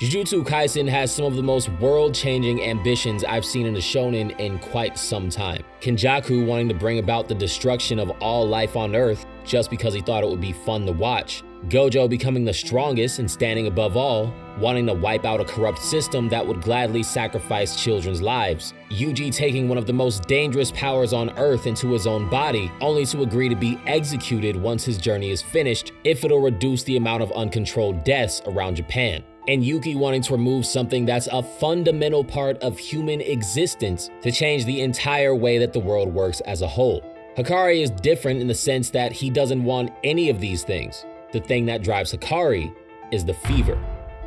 Jujutsu Kaisen has some of the most world-changing ambitions I've seen in a shonen in quite some time. Kenjaku wanting to bring about the destruction of all life on Earth just because he thought it would be fun to watch. Gojo becoming the strongest and standing above all, wanting to wipe out a corrupt system that would gladly sacrifice children's lives. Yuji taking one of the most dangerous powers on Earth into his own body, only to agree to be executed once his journey is finished if it'll reduce the amount of uncontrolled deaths around Japan and Yuki wanting to remove something that's a fundamental part of human existence to change the entire way that the world works as a whole. Hakari is different in the sense that he doesn't want any of these things. The thing that drives Hakari is the fever.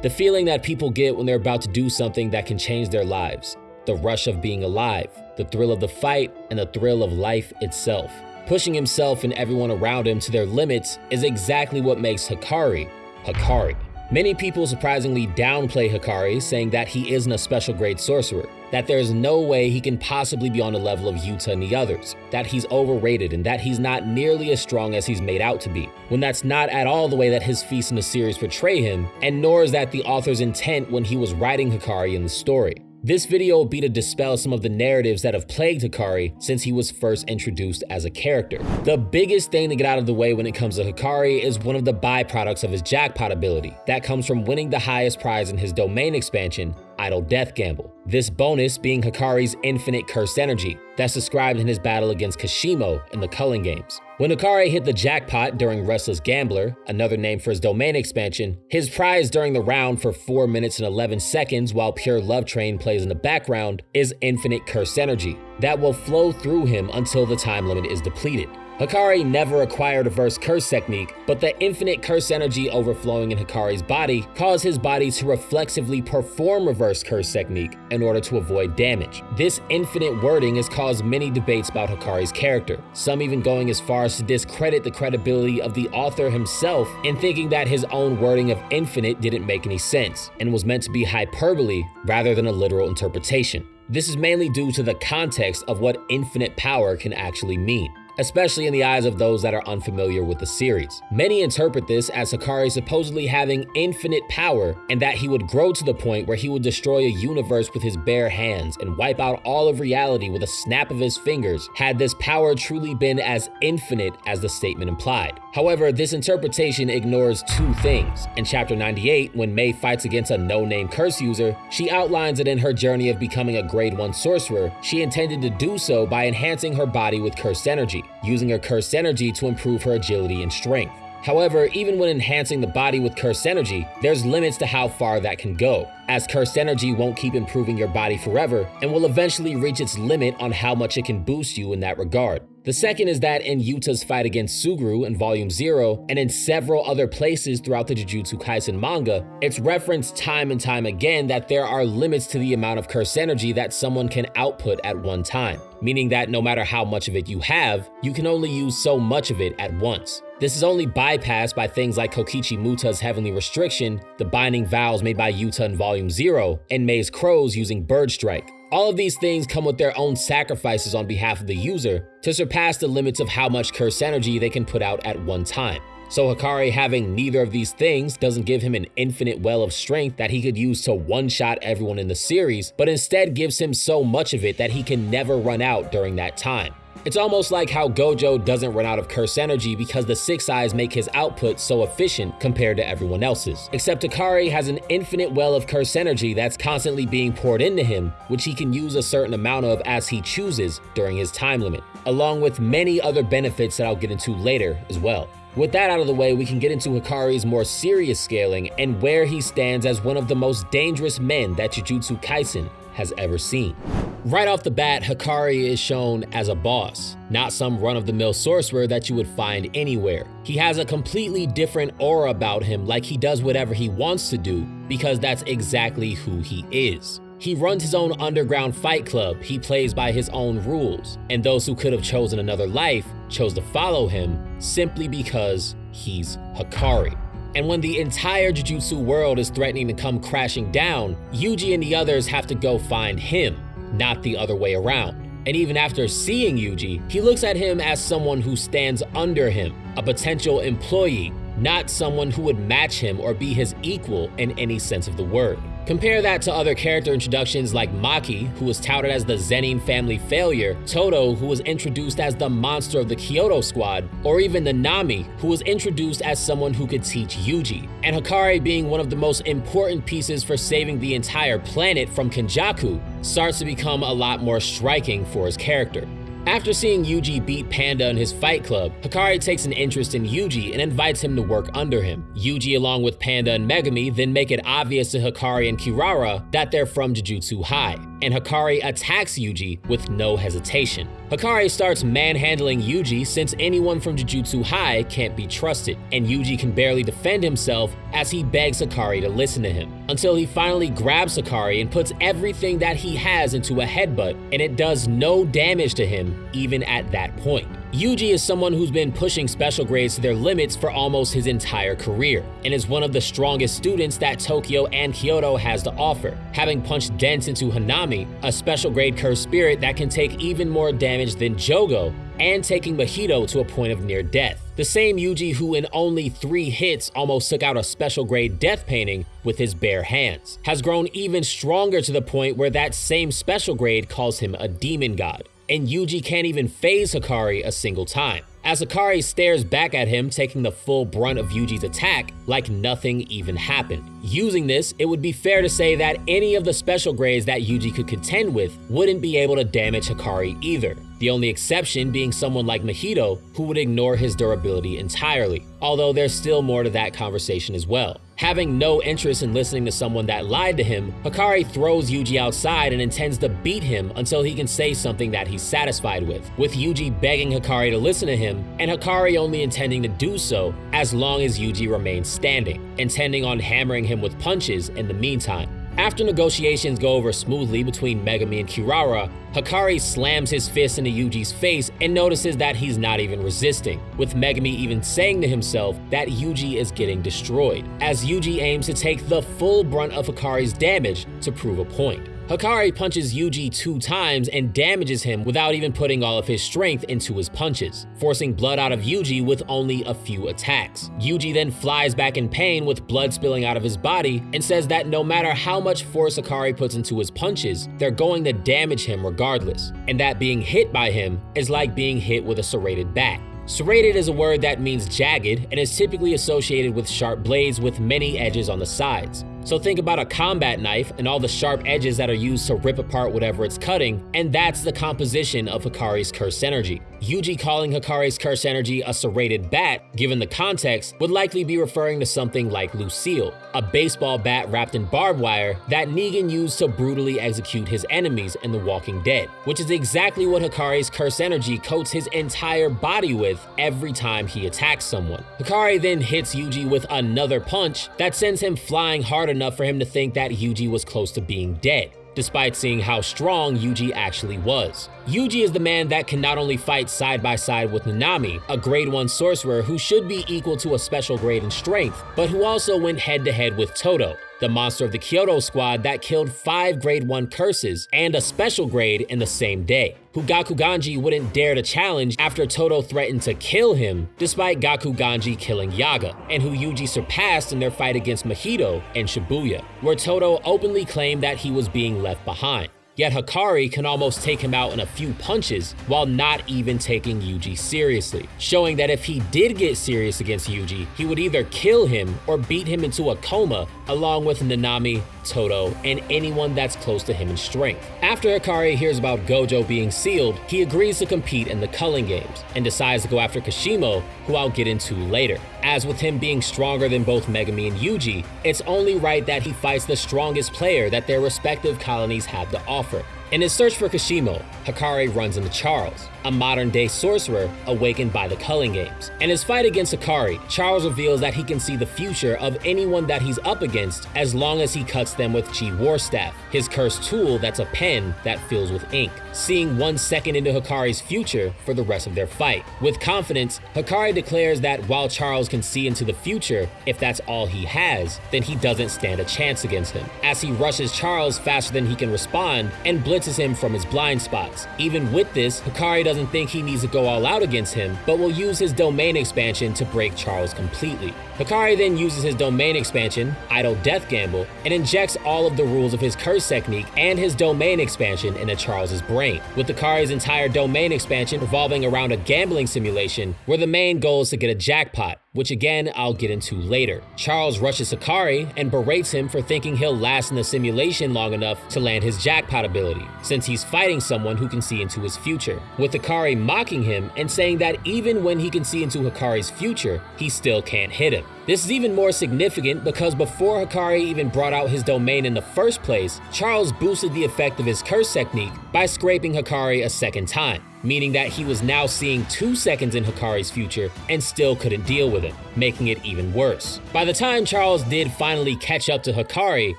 The feeling that people get when they're about to do something that can change their lives. The rush of being alive, the thrill of the fight, and the thrill of life itself. Pushing himself and everyone around him to their limits is exactly what makes Hakari, Hakari. Many people surprisingly downplay Hakari, saying that he isn't a special grade sorcerer, that there's no way he can possibly be on the level of Yuta and the others, that he's overrated and that he's not nearly as strong as he's made out to be, when that's not at all the way that his feats in the series portray him, and nor is that the author's intent when he was writing Hakari in the story. This video will be to dispel some of the narratives that have plagued Hakari since he was first introduced as a character. The biggest thing to get out of the way when it comes to Hakari is one of the byproducts of his jackpot ability. That comes from winning the highest prize in his domain expansion, Idle Death Gamble. This bonus being Hakari's infinite curse energy, that's described in his battle against Kashimo in the Culling Games. When Hakari hit the jackpot during Restless Gambler, another name for his domain expansion, his prize during the round for 4 minutes and 11 seconds while Pure Love Train plays in the background is infinite curse energy that will flow through him until the time limit is depleted. Hakari never acquired a reverse curse technique, but the infinite curse energy overflowing in Hakari's body caused his body to reflexively perform reverse curse technique in order to avoid damage. This infinite wording has caused many debates about Hakari's character, some even going as far as to discredit the credibility of the author himself in thinking that his own wording of infinite didn't make any sense and was meant to be hyperbole rather than a literal interpretation. This is mainly due to the context of what infinite power can actually mean especially in the eyes of those that are unfamiliar with the series. Many interpret this as Hakari supposedly having infinite power and that he would grow to the point where he would destroy a universe with his bare hands and wipe out all of reality with a snap of his fingers had this power truly been as infinite as the statement implied. However, this interpretation ignores two things. In chapter 98, when Mei fights against a no-name curse user, she outlines that in her journey of becoming a grade 1 sorcerer, she intended to do so by enhancing her body with cursed energy using her cursed energy to improve her agility and strength. However, even when enhancing the body with cursed energy, there's limits to how far that can go, as cursed energy won't keep improving your body forever and will eventually reach its limit on how much it can boost you in that regard. The second is that in Yuta's fight against Suguru in Volume 0, and in several other places throughout the Jujutsu Kaisen manga, it's referenced time and time again that there are limits to the amount of curse energy that someone can output at one time, meaning that no matter how much of it you have, you can only use so much of it at once. This is only bypassed by things like Kokichi Muta's Heavenly Restriction, the binding vows made by Yuta in Volume 0, and Mei's Crows using Bird Strike. All of these things come with their own sacrifices on behalf of the user to surpass the limits of how much curse energy they can put out at one time. So Hakari having neither of these things doesn't give him an infinite well of strength that he could use to one-shot everyone in the series, but instead gives him so much of it that he can never run out during that time. It's almost like how Gojo doesn't run out of curse energy because the Six Eyes make his output so efficient compared to everyone else's. Except Hakari has an infinite well of curse energy that's constantly being poured into him, which he can use a certain amount of as he chooses during his time limit, along with many other benefits that I'll get into later as well. With that out of the way, we can get into Hakari's more serious scaling and where he stands as one of the most dangerous men that Jujutsu Kaisen has ever seen. Right off the bat, Hakari is shown as a boss, not some run-of-the-mill sorcerer that you would find anywhere. He has a completely different aura about him like he does whatever he wants to do because that's exactly who he is. He runs his own underground fight club, he plays by his own rules, and those who could have chosen another life chose to follow him simply because he's Hakari. And when the entire Jujutsu world is threatening to come crashing down, Yuji and the others have to go find him, not the other way around. And even after seeing Yuji, he looks at him as someone who stands under him, a potential employee, not someone who would match him or be his equal in any sense of the word. Compare that to other character introductions like Maki, who was touted as the Zenin family failure, Todo, who was introduced as the monster of the Kyoto squad, or even Nanami, who was introduced as someone who could teach Yuji, and Hakari being one of the most important pieces for saving the entire planet from Kenjaku, starts to become a lot more striking for his character. After seeing Yuji beat Panda in his fight club, Hakari takes an interest in Yuji and invites him to work under him. Yuji along with Panda and Megumi then make it obvious to Hakari and Kirara that they're from Jujutsu High, and Hakari attacks Yuji with no hesitation. Hakari starts manhandling Yuji since anyone from Jujutsu High can't be trusted, and Yuji can barely defend himself as he begs Hakari to listen to him, until he finally grabs Hakari and puts everything that he has into a headbutt, and it does no damage to him even at that point. Yuji is someone who's been pushing special grades to their limits for almost his entire career, and is one of the strongest students that Tokyo and Kyoto has to offer, having punched dents into Hanami, a special grade cursed spirit that can take even more damage than Jogo, and taking Mahito to a point of near death. The same Yuji who in only three hits almost took out a special grade death painting with his bare hands, has grown even stronger to the point where that same special grade calls him a demon god and Yuji can't even phase Hakari a single time. As Hakari stares back at him, taking the full brunt of Yuji's attack like nothing even happened. Using this, it would be fair to say that any of the special grades that Yuji could contend with wouldn't be able to damage Hakari either, the only exception being someone like Mahito who would ignore his durability entirely, although there's still more to that conversation as well. Having no interest in listening to someone that lied to him, Hakari throws Yuji outside and intends to beat him until he can say something that he's satisfied with, with Yuji begging Hakari to listen to him, and Hakari only intending to do so as long as Yuji remains standing, intending on hammering him with punches in the meantime. After negotiations go over smoothly between Megumi and Kirara, Hakari slams his fist into Yuji's face and notices that he's not even resisting, with Megumi even saying to himself that Yuji is getting destroyed, as Yuji aims to take the full brunt of Hakari's damage to prove a point. Hakari punches Yuji two times and damages him without even putting all of his strength into his punches, forcing blood out of Yuji with only a few attacks. Yuji then flies back in pain with blood spilling out of his body and says that no matter how much force Hakari puts into his punches, they're going to damage him regardless, and that being hit by him is like being hit with a serrated bat. Serrated is a word that means jagged and is typically associated with sharp blades with many edges on the sides. So think about a combat knife and all the sharp edges that are used to rip apart whatever it's cutting, and that's the composition of Hakari's curse energy. Yuji calling Hakari's curse energy a serrated bat, given the context, would likely be referring to something like Lucille, a baseball bat wrapped in barbed wire that Negan used to brutally execute his enemies in The Walking Dead, which is exactly what Hakari's curse energy coats his entire body with every time he attacks someone. Hakari then hits Yuji with another punch that sends him flying hard enough for him to think that Yuji was close to being dead despite seeing how strong Yuji actually was. Yuji is the man that can not only fight side by side with Nanami, a grade 1 sorcerer who should be equal to a special grade in strength, but who also went head to head with Todo, the monster of the Kyoto squad that killed 5 grade 1 curses and a special grade in the same day, who Gakuganji wouldn't dare to challenge after Todo threatened to kill him despite Gakuganji killing Yaga, and who Yuji surpassed in their fight against Mahito and Shibuya, where Todo openly claimed that he was being left behind. Yet Hakari can almost take him out in a few punches while not even taking Yuji seriously, showing that if he did get serious against Yuji, he would either kill him or beat him into a coma along with Nanami, Todo, and anyone that's close to him in strength. After Hakari hears about Gojo being sealed, he agrees to compete in the Culling Games and decides to go after Kashimo, who I'll get into later. As with him being stronger than both Megumi and Yuji, it's only right that he fights the strongest player that their respective colonies have to offer offer. In his search for Kashimo, Hakari runs into Charles, a modern-day sorcerer awakened by the Culling Games. In his fight against Hakari, Charles reveals that he can see the future of anyone that he's up against as long as he cuts them with Chi War Staff, his cursed tool that's a pen that fills with ink, seeing one second into Hakari's future for the rest of their fight. With confidence, Hakari declares that while Charles can see into the future, if that's all he has, then he doesn't stand a chance against him, as he rushes Charles faster than he can respond and blitzes him from his blind spots. Even with this, Hakari doesn't think he needs to go all out against him, but will use his domain expansion to break Charles completely. Hakari then uses his domain expansion, Idle Death Gamble, and injects all of the rules of his curse technique and his domain expansion into Charles's brain, with Hakari's entire domain expansion revolving around a gambling simulation where the main goal is to get a jackpot, which again I'll get into later. Charles rushes Hakari and berates him for thinking he'll last in the simulation long enough to land his jackpot ability, since he's fighting someone who can see into his future, with Hakari mocking him and saying that even when he can see into Hakari's future, he still can't hit him. This is even more significant because before Hakari even brought out his domain in the first place, Charles boosted the effect of his curse technique by scraping Hakari a second time, meaning that he was now seeing two seconds in Hakari's future and still couldn't deal with it, making it even worse. By the time Charles did finally catch up to Hakari,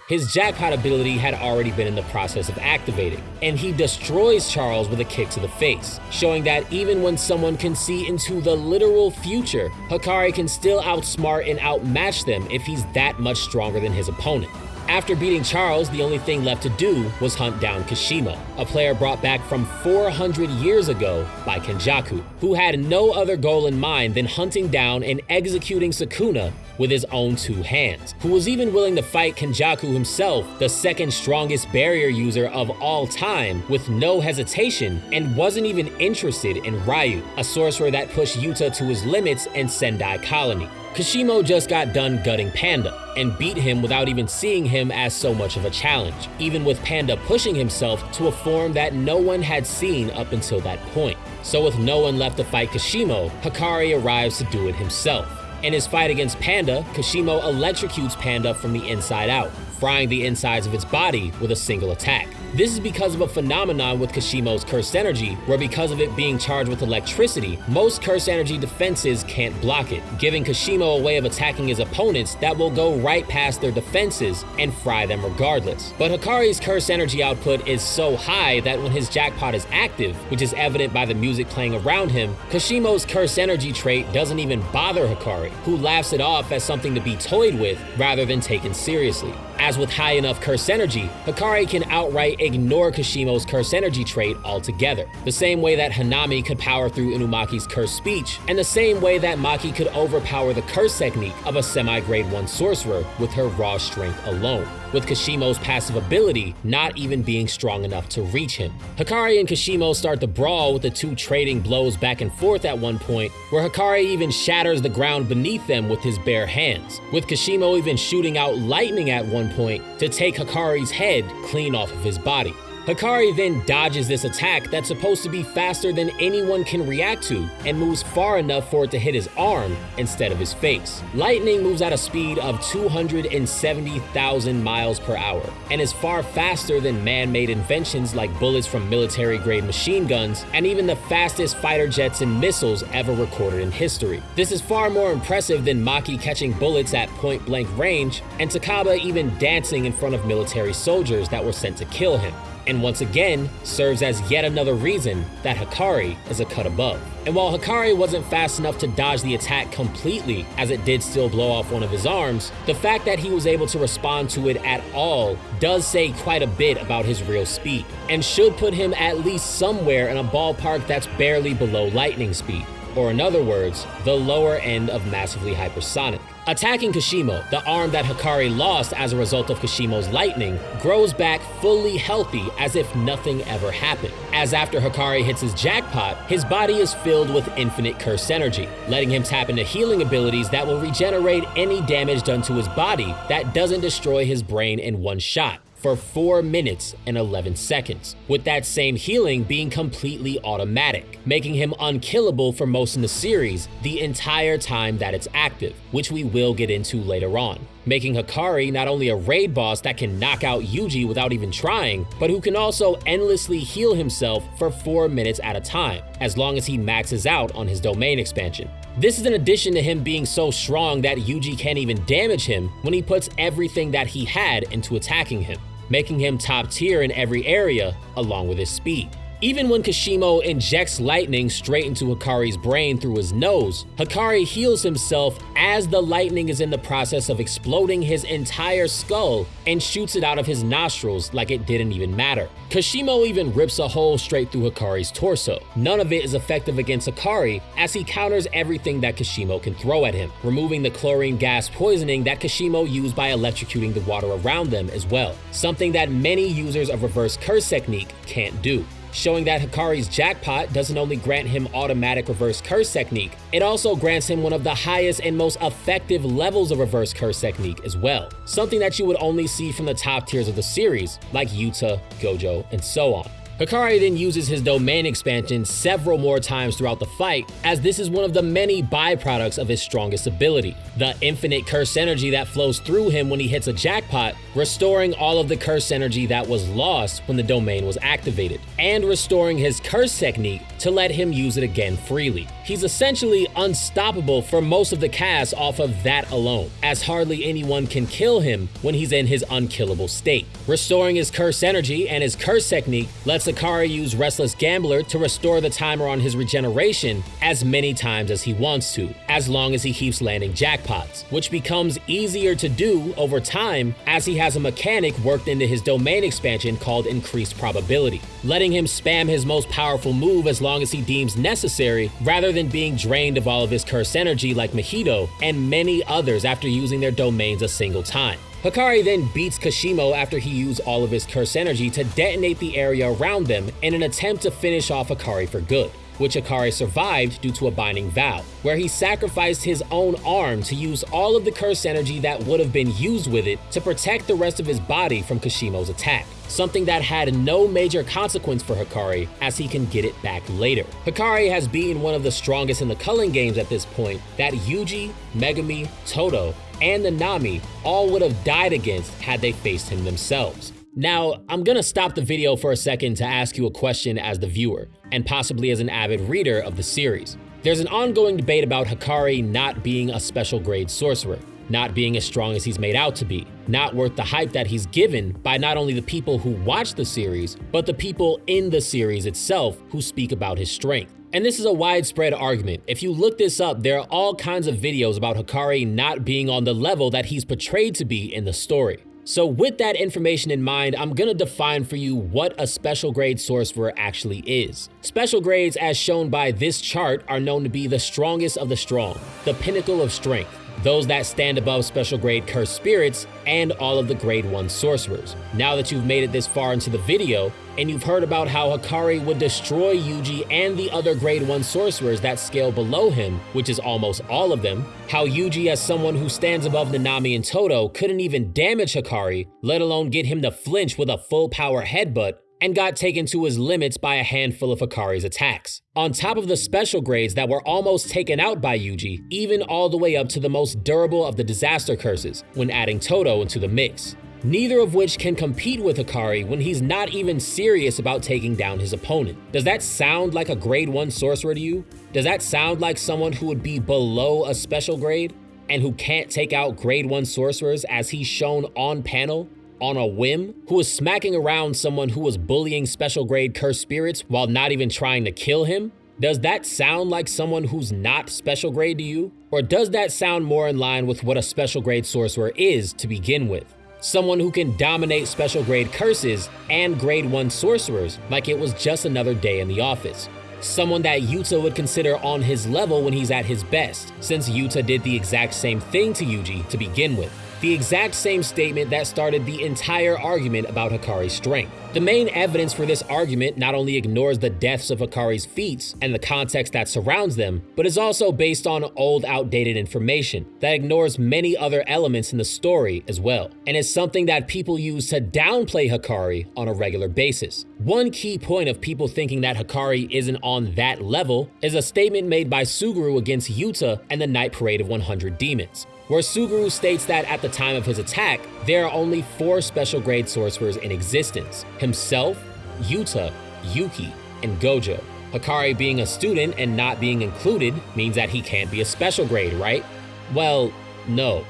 his jackpot ability had already been in the process of activating, and he destroys Charles with a kick to the face, showing that even when someone can see into the literal future, Hakari can still outsmart and outmatch them if he's that much stronger than his opponent. After beating Charles, the only thing left to do was hunt down Kashimo, a player brought back from 400 years ago by Kenjaku, who had no other goal in mind than hunting down and executing Sukuna with his own two hands, who was even willing to fight Kenjaku himself, the second strongest barrier user of all time, with no hesitation, and wasn't even interested in Ryu, a sorcerer that pushed Yuta to his limits in Sendai Colony. Kashimo just got done gutting Panda and beat him without even seeing him as so much of a challenge, even with Panda pushing himself to a form that no one had seen up until that point. So with no one left to fight Kashimo, Hakari arrives to do it himself. In his fight against Panda, Kashimo electrocutes Panda from the inside out, frying the insides of its body with a single attack. This is because of a phenomenon with Kashimo's cursed energy, where because of it being charged with electricity, most cursed energy defenses can't block it, giving Kashimo a way of attacking his opponents that will go right past their defenses and fry them regardless. But Hakari's cursed energy output is so high that when his jackpot is active, which is evident by the music playing around him, Kashimo's cursed energy trait doesn't even bother Hakari, who laughs it off as something to be toyed with rather than taken seriously. As with high enough curse energy, Hakari can outright ignore Kashimo's curse energy trait altogether, the same way that Hanami could power through Inumaki's curse speech, and the same way that Maki could overpower the curse technique of a semi-grade 1 sorcerer with her raw strength alone with Kashimo's passive ability not even being strong enough to reach him. Hakari and Kashimo start the brawl with the two trading blows back and forth at one point, where Hakari even shatters the ground beneath them with his bare hands, with Kashimo even shooting out lightning at one point to take Hakari's head clean off of his body. Hakari then dodges this attack that's supposed to be faster than anyone can react to and moves far enough for it to hit his arm instead of his face. Lightning moves at a speed of 270,000 miles per hour and is far faster than man-made inventions like bullets from military-grade machine guns and even the fastest fighter jets and missiles ever recorded in history. This is far more impressive than Maki catching bullets at point-blank range and Takaba even dancing in front of military soldiers that were sent to kill him and once again serves as yet another reason that Hakari is a cut above. And while Hakari wasn't fast enough to dodge the attack completely, as it did still blow off one of his arms, the fact that he was able to respond to it at all does say quite a bit about his real speed, and should put him at least somewhere in a ballpark that's barely below lightning speed or in other words, the lower end of massively hypersonic. Attacking Kashimo, the arm that Hakari lost as a result of Kashimo's lightning, grows back fully healthy as if nothing ever happened. As after Hakari hits his jackpot, his body is filled with infinite curse energy, letting him tap into healing abilities that will regenerate any damage done to his body that doesn't destroy his brain in one shot for 4 minutes and 11 seconds, with that same healing being completely automatic, making him unkillable for most in the series the entire time that it's active, which we will get into later on making Hakari not only a raid boss that can knock out Yuji without even trying, but who can also endlessly heal himself for 4 minutes at a time, as long as he maxes out on his domain expansion. This is in addition to him being so strong that Yuji can't even damage him when he puts everything that he had into attacking him making him top tier in every area along with his speed. Even when Kashimo injects lightning straight into Hakari's brain through his nose, Hakari heals himself as the lightning is in the process of exploding his entire skull and shoots it out of his nostrils like it didn't even matter. Kashimo even rips a hole straight through Hakari's torso. None of it is effective against Hakari as he counters everything that Kashimo can throw at him, removing the chlorine gas poisoning that Kashimo used by electrocuting the water around them as well, something that many users of reverse curse technique can't do showing that Hakari's jackpot doesn't only grant him automatic reverse curse technique, it also grants him one of the highest and most effective levels of reverse curse technique as well, something that you would only see from the top tiers of the series, like Yuta, Gojo, and so on. Hakari then uses his domain expansion several more times throughout the fight, as this is one of the many byproducts of his strongest ability. The infinite curse energy that flows through him when he hits a jackpot, restoring all of the curse energy that was lost when the domain was activated, and restoring his curse technique to let him use it again freely. He's essentially unstoppable for most of the cast off of that alone, as hardly anyone can kill him when he's in his unkillable state. Restoring his curse energy and his curse technique lets Hakari use Restless Gambler to restore the timer on his regeneration as many times as he wants to, as long as he keeps landing jackpots, which becomes easier to do over time as he has a mechanic worked into his domain expansion called Increased Probability, letting him spam his most powerful move as long as he deems necessary, rather than being drained of all of his curse energy like Mahito and many others after using their domains a single time. Hakari then beats Kashimo after he used all of his curse energy to detonate the area around them in an attempt to finish off Hakari for good which Hakari survived due to a binding vow, where he sacrificed his own arm to use all of the curse energy that would have been used with it to protect the rest of his body from Kashimo's attack, something that had no major consequence for Hakari as he can get it back later. Hakari has beaten one of the strongest in the culling games at this point that Yuji, Megumi, Todo, and Nanami all would have died against had they faced him themselves. Now, I'm gonna stop the video for a second to ask you a question as the viewer, and possibly as an avid reader of the series. There's an ongoing debate about Hakari not being a special grade sorcerer, not being as strong as he's made out to be, not worth the hype that he's given by not only the people who watch the series, but the people in the series itself who speak about his strength. And this is a widespread argument. If you look this up, there are all kinds of videos about Hakari not being on the level that he's portrayed to be in the story. So with that information in mind, I'm gonna define for you what a special grade sorcerer actually is. Special grades as shown by this chart are known to be the strongest of the strong, the pinnacle of strength those that stand above special grade cursed spirits, and all of the grade 1 sorcerers. Now that you've made it this far into the video, and you've heard about how Hakari would destroy Yuji and the other grade 1 sorcerers that scale below him, which is almost all of them, how Yuji as someone who stands above Nanami and Todo couldn't even damage Hakari, let alone get him to flinch with a full power headbutt, and got taken to his limits by a handful of Hakari's attacks. On top of the special grades that were almost taken out by Yuji, even all the way up to the most durable of the disaster curses, when adding Todo into the mix. Neither of which can compete with Hakari when he's not even serious about taking down his opponent. Does that sound like a grade 1 sorcerer to you? Does that sound like someone who would be below a special grade? And who can't take out grade 1 sorcerers as he's shown on panel? on a whim, who was smacking around someone who was bullying special grade cursed spirits while not even trying to kill him? Does that sound like someone who's not special grade to you? Or does that sound more in line with what a special grade sorcerer is to begin with? Someone who can dominate special grade curses and grade 1 sorcerers like it was just another day in the office. Someone that Yuta would consider on his level when he's at his best, since Yuta did the exact same thing to Yuji to begin with the exact same statement that started the entire argument about Hakari's strength. The main evidence for this argument not only ignores the deaths of Hakari's feats and the context that surrounds them, but is also based on old outdated information that ignores many other elements in the story as well, and is something that people use to downplay Hakari on a regular basis. One key point of people thinking that Hakari isn't on that level is a statement made by Suguru against Yuta and the Night Parade of 100 Demons where Suguru states that at the time of his attack, there are only four special grade sorcerers in existence himself, Yuta, Yuki, and Gojo. Hakari being a student and not being included means that he can't be a special grade, right? Well, no,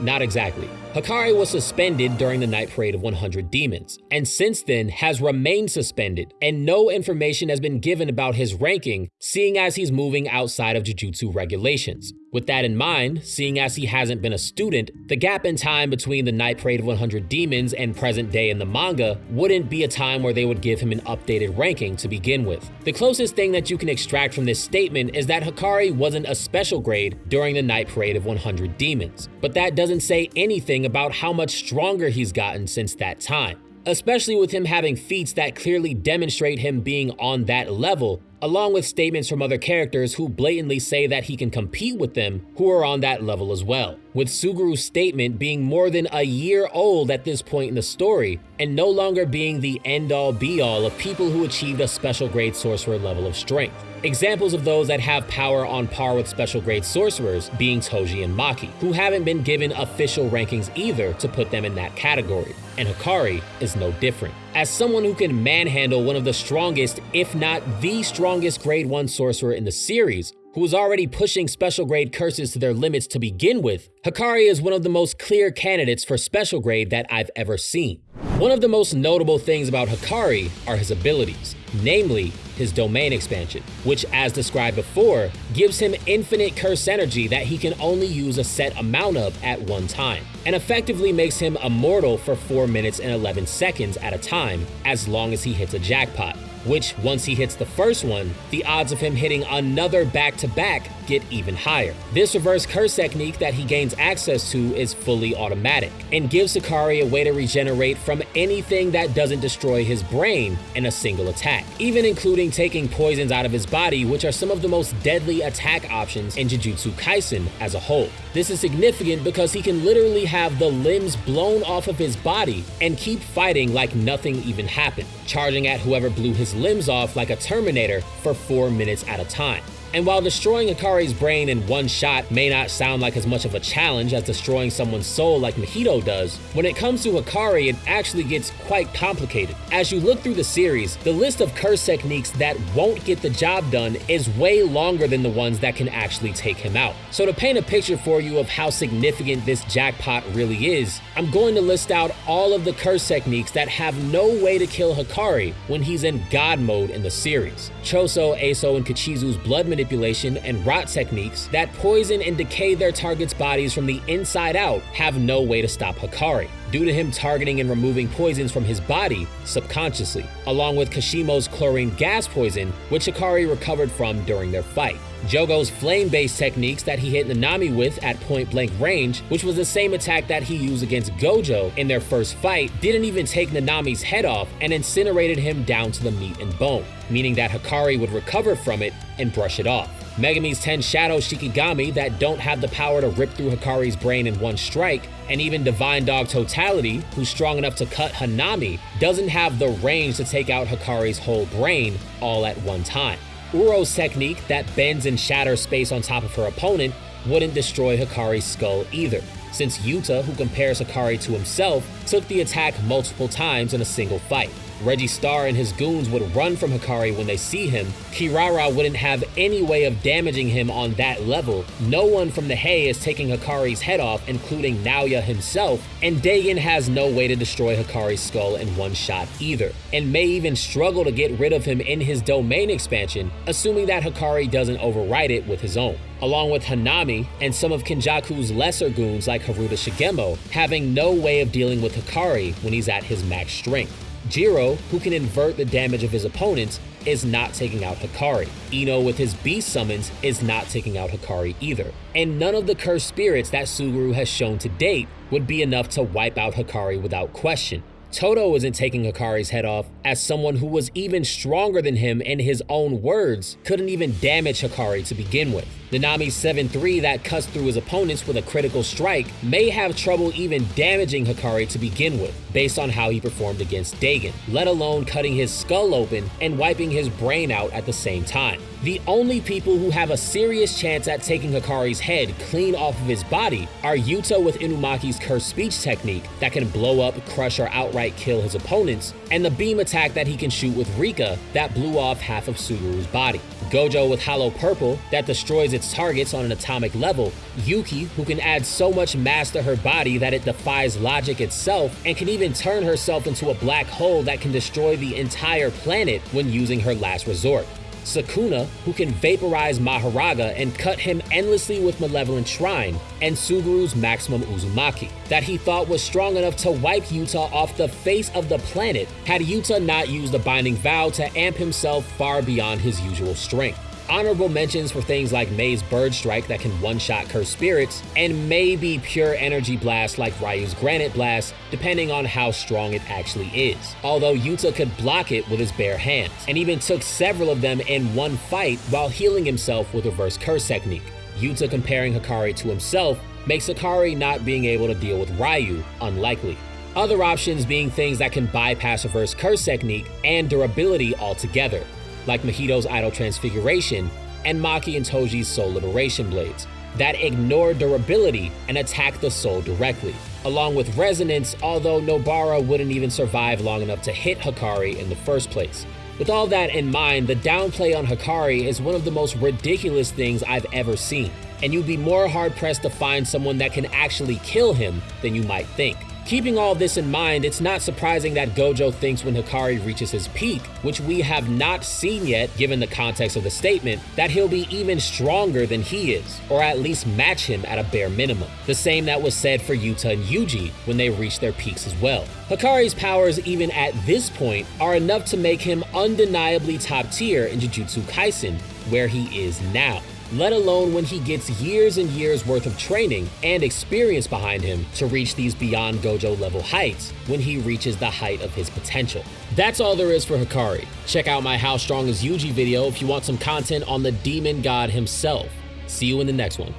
not exactly. Hakari was suspended during the Night Parade of 100 Demons, and since then has remained suspended, and no information has been given about his ranking, seeing as he's moving outside of Jujutsu regulations. With that in mind, seeing as he hasn't been a student, the gap in time between the Night Parade of 100 Demons and present day in the manga wouldn't be a time where they would give him an updated ranking to begin with. The closest thing that you can extract from this statement is that Hakari wasn't a special grade during the Night Parade of 100 Demons, but that doesn't say anything about how much stronger he's gotten since that time especially with him having feats that clearly demonstrate him being on that level along with statements from other characters who blatantly say that he can compete with them who are on that level as well. With Suguru's statement being more than a year old at this point in the story, and no longer being the end-all be-all of people who achieved a special grade sorcerer level of strength. Examples of those that have power on par with special grade sorcerers being Toji and Maki, who haven't been given official rankings either to put them in that category, and Hakari is no different. As someone who can manhandle one of the strongest, if not the strongest grade 1 sorcerer in the series, who was already pushing special grade curses to their limits to begin with, Hakari is one of the most clear candidates for special grade that I've ever seen. One of the most notable things about Hakari are his abilities, namely his domain expansion, which as described before, gives him infinite curse energy that he can only use a set amount of at one time, and effectively makes him immortal for 4 minutes and 11 seconds at a time, as long as he hits a jackpot which once he hits the first one, the odds of him hitting another back-to-back -back get even higher. This reverse curse technique that he gains access to is fully automatic, and gives Hakari a way to regenerate from anything that doesn't destroy his brain in a single attack, even including taking poisons out of his body, which are some of the most deadly attack options in Jujutsu Kaisen as a whole. This is significant because he can literally have the limbs blown off of his body and keep fighting like nothing even happened, charging at whoever blew his limbs off like a Terminator for 4 minutes at a time. And while destroying Hakari's brain in one shot may not sound like as much of a challenge as destroying someone's soul like Mahito does, when it comes to Hakari it actually gets quite complicated. As you look through the series, the list of curse techniques that won't get the job done is way longer than the ones that can actually take him out. So to paint a picture for you of how significant this jackpot really is, I'm going to list out all of the curse techniques that have no way to kill Hakari when he's in God mode in the series. Choso, Eso, and Kechizu's blood manipulation manipulation and rot techniques that poison and decay their target's bodies from the inside out have no way to stop Hakari, due to him targeting and removing poisons from his body subconsciously, along with Kashimo's chlorine gas poison, which Hakari recovered from during their fight. Jogo's flame-based techniques that he hit Nanami with at point-blank range, which was the same attack that he used against Gojo in their first fight, didn't even take Nanami's head off and incinerated him down to the meat and bone, meaning that Hakari would recover from it and brush it off. Megumi's 10 Shadow Shikigami that don't have the power to rip through Hakari's brain in one strike, and even Divine Dog Totality, who's strong enough to cut Hanami, doesn't have the range to take out Hakari's whole brain all at one time. Uro's technique that bends and shatters space on top of her opponent wouldn't destroy Hakari's skull either, since Yuta, who compares Hakari to himself, took the attack multiple times in a single fight. Reggie Star and his goons would run from Hakari when they see him, Kirara wouldn't have any way of damaging him on that level, no one from the Hei is taking Hakari's head off, including Naoya himself, and Dagon has no way to destroy Hakari's skull in one shot either, and may even struggle to get rid of him in his domain expansion, assuming that Hakari doesn't override it with his own. Along with Hanami and some of Kenjaku's lesser goons like Haruta Shigemo, having no way of dealing with Hakari when he's at his max strength. Jiro, who can invert the damage of his opponents, is not taking out Hakari. Ino with his beast summons is not taking out Hakari either. And none of the cursed spirits that Suguru has shown to date would be enough to wipe out Hakari without question. Todo isn't taking Hakari's head off, as someone who was even stronger than him in his own words couldn't even damage Hakari to begin with. Nanami's 7-3 that cuts through his opponents with a critical strike may have trouble even damaging Hakari to begin with, based on how he performed against Dagon, let alone cutting his skull open and wiping his brain out at the same time. The only people who have a serious chance at taking Hakari's head clean off of his body are Yuta with Inumaki's cursed speech technique that can blow up, crush, or outright kill his opponents, and the beam attack that he can shoot with Rika that blew off half of Suguru's body. Gojo with Hollow Purple that destroys its targets on an atomic level, Yuki who can add so much mass to her body that it defies logic itself and can even turn herself into a black hole that can destroy the entire planet when using her last resort. Sukuna, who can vaporize Mahoraga and cut him endlessly with Malevolent Shrine, and Suguru's Maximum Uzumaki, that he thought was strong enough to wipe Yuta off the face of the planet had Yuta not used the Binding Vow to amp himself far beyond his usual strength. Honorable mentions for things like Mei's Bird Strike that can one-shot Cursed Spirits, and maybe Pure Energy Blast like Ryu's Granite Blast, depending on how strong it actually is. Although Yuta could block it with his bare hands, and even took several of them in one fight while healing himself with Reverse Curse Technique. Yuta comparing Hakari to himself makes Hakari not being able to deal with Ryu unlikely. Other options being things that can bypass Reverse Curse Technique and durability altogether, like Mahito's Idle Transfiguration and Maki and Toji's Soul Liberation Blades, that ignore durability and attack the soul directly, along with Resonance, although Nobara wouldn't even survive long enough to hit Hakari in the first place. With all that in mind, the downplay on Hakari is one of the most ridiculous things I've ever seen, and you'd be more hard pressed to find someone that can actually kill him than you might think. Keeping all this in mind, it's not surprising that Gojo thinks when Hakari reaches his peak, which we have not seen yet given the context of the statement, that he'll be even stronger than he is, or at least match him at a bare minimum. The same that was said for Yuta and Yuji when they reached their peaks as well. Hakari's powers even at this point are enough to make him undeniably top tier in Jujutsu Kaisen, where he is now let alone when he gets years and years worth of training and experience behind him to reach these beyond Gojo level heights when he reaches the height of his potential. That's all there is for Hakari. Check out my How Strong is Yuji video if you want some content on the demon god himself. See you in the next one.